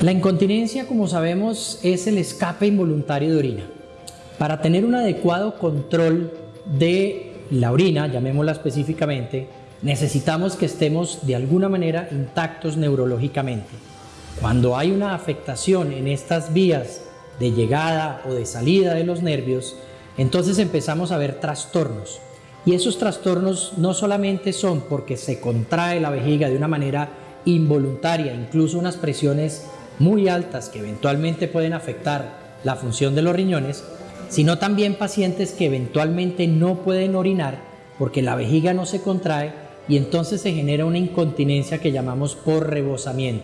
La incontinencia, como sabemos, es el escape involuntario de orina. Para tener un adecuado control de la orina, llamémosla específicamente, necesitamos que estemos de alguna manera intactos neurológicamente. Cuando hay una afectación en estas vías de llegada o de salida de los nervios, entonces empezamos a ver trastornos. Y esos trastornos no solamente son porque se contrae la vejiga de una manera involuntaria, incluso unas presiones muy altas que eventualmente pueden afectar la función de los riñones, sino también pacientes que eventualmente no pueden orinar porque la vejiga no se contrae y entonces se genera una incontinencia que llamamos por rebosamiento.